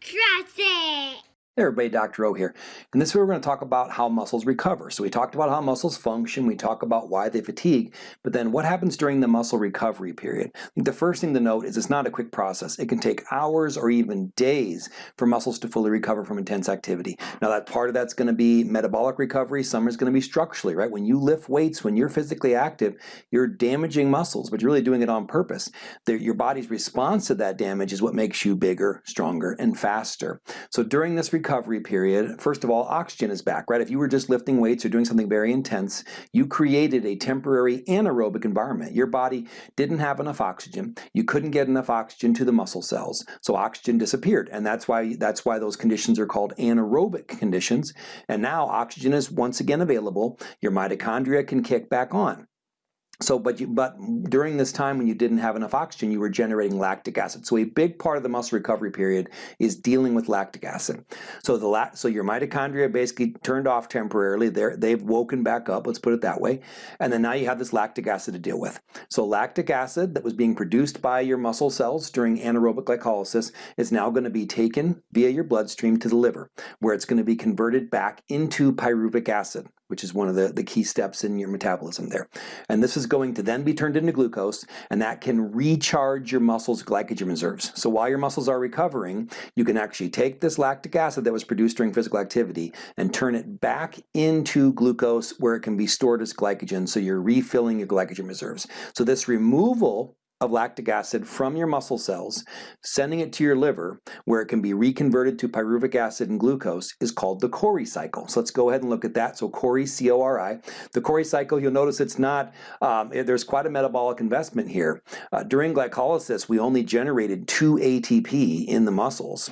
Trust it! Hey everybody, Dr. O here. In this video we're going to talk about how muscles recover. So we talked about how muscles function, we talk about why they fatigue, but then what happens during the muscle recovery period? The first thing to note is it's not a quick process. It can take hours or even days for muscles to fully recover from intense activity. Now that part of that's going to be metabolic recovery, some is going to be structurally, right? When you lift weights, when you're physically active, you're damaging muscles, but you're really doing it on purpose. The, your body's response to that damage is what makes you bigger, stronger, and faster. So during this recovery recovery period, first of all, oxygen is back, right? If you were just lifting weights or doing something very intense, you created a temporary anaerobic environment. Your body didn't have enough oxygen. You couldn't get enough oxygen to the muscle cells, so oxygen disappeared, and that's why that's why those conditions are called anaerobic conditions. And now oxygen is once again available. Your mitochondria can kick back on. So, but you, but during this time when you didn't have enough oxygen, you were generating lactic acid. So a big part of the muscle recovery period is dealing with lactic acid. So the so your mitochondria basically turned off temporarily. They're, they've woken back up, let's put it that way. And then now you have this lactic acid to deal with. So lactic acid that was being produced by your muscle cells during anaerobic glycolysis is now going to be taken via your bloodstream to the liver, where it's going to be converted back into pyruvic acid which is one of the, the key steps in your metabolism there. And this is going to then be turned into glucose, and that can recharge your muscles' glycogen reserves. So while your muscles are recovering, you can actually take this lactic acid that was produced during physical activity and turn it back into glucose where it can be stored as glycogen, so you're refilling your glycogen reserves. So this removal of lactic acid from your muscle cells, sending it to your liver, where it can be reconverted to pyruvic acid and glucose, is called the Cori cycle. So let's go ahead and look at that. So Cori, C-O-R-I. The Cori cycle, you'll notice it's not, um, there's quite a metabolic investment here. Uh, during glycolysis, we only generated 2 ATP in the muscles.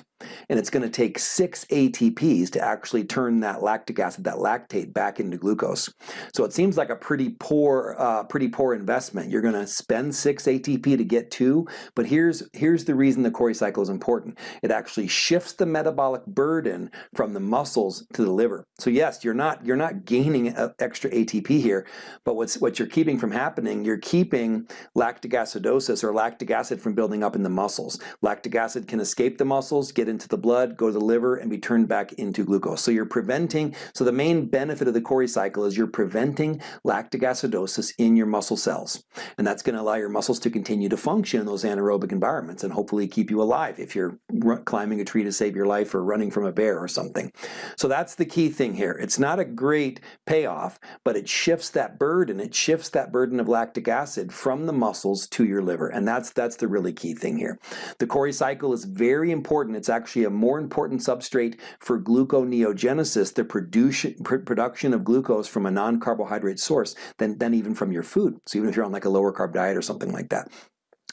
And it's going to take six ATPs to actually turn that lactic acid, that lactate, back into glucose. So it seems like a pretty poor, uh, pretty poor investment. You're going to spend six ATP to get two, but here's here's the reason the Cori cycle is important. It actually shifts the metabolic burden from the muscles to the liver. So yes, you're not you're not gaining extra ATP here, but what's what you're keeping from happening, you're keeping lactic acidosis or lactic acid from building up in the muscles. Lactic acid can escape the muscles, get into the blood, go to the liver, and be turned back into glucose. So you're preventing, so the main benefit of the Cori cycle is you're preventing lactic acidosis in your muscle cells. And that's going to allow your muscles to continue to function in those anaerobic environments and hopefully keep you alive if you're climbing a tree to save your life or running from a bear or something. So that's the key thing here. It's not a great payoff, but it shifts that burden. It shifts that burden of lactic acid from the muscles to your liver. And that's, that's the really key thing here. The Cori cycle is very important. It's actually a more important substrate for gluconeogenesis, the production, production of glucose from a non-carbohydrate source, than, than even from your food. So even if you're on like a lower carb diet or something like that.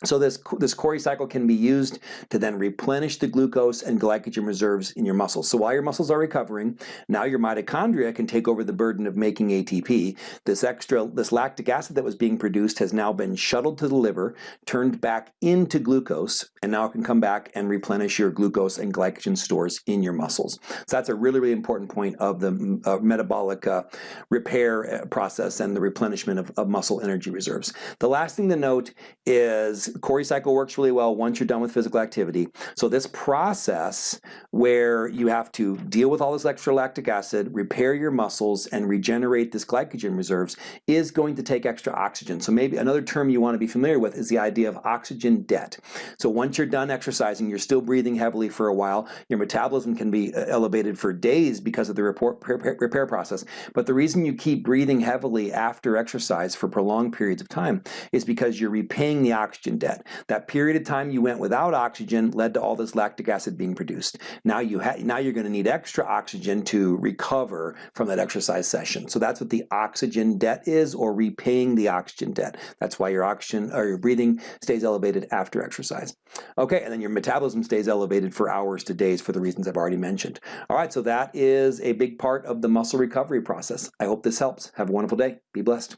So this, this Cori cycle can be used to then replenish the glucose and glycogen reserves in your muscles. So while your muscles are recovering, now your mitochondria can take over the burden of making ATP. This extra, this lactic acid that was being produced has now been shuttled to the liver, turned back into glucose, and now it can come back and replenish your glucose and glycogen stores in your muscles. So that's a really, really important point of the uh, metabolic uh, repair uh, process and the replenishment of, of muscle energy reserves. The last thing to note is Cori cycle works really well once you're done with physical activity. So this process where you have to deal with all this extra lactic acid, repair your muscles, and regenerate this glycogen reserves is going to take extra oxygen. So maybe another term you want to be familiar with is the idea of oxygen debt. So once you're done exercising, you're still breathing heavily for a while, your metabolism can be uh, elevated for days because of the repair process. But the reason you keep breathing heavily after exercise for prolonged periods of time is because you're repaying the oxygen debt. That period of time you went without oxygen led to all this lactic acid being produced. Now you now you're going to need extra oxygen to recover from that exercise session. So that's what the oxygen debt is, or repaying the oxygen debt. That's why your oxygen or your breathing stays elevated after exercise. Okay, and then your metabolism stays elevated for hours to days for the reasons I've already mentioned. All right, so that is a big part of the muscle recovery process. I hope this helps. Have a wonderful day. Be blessed.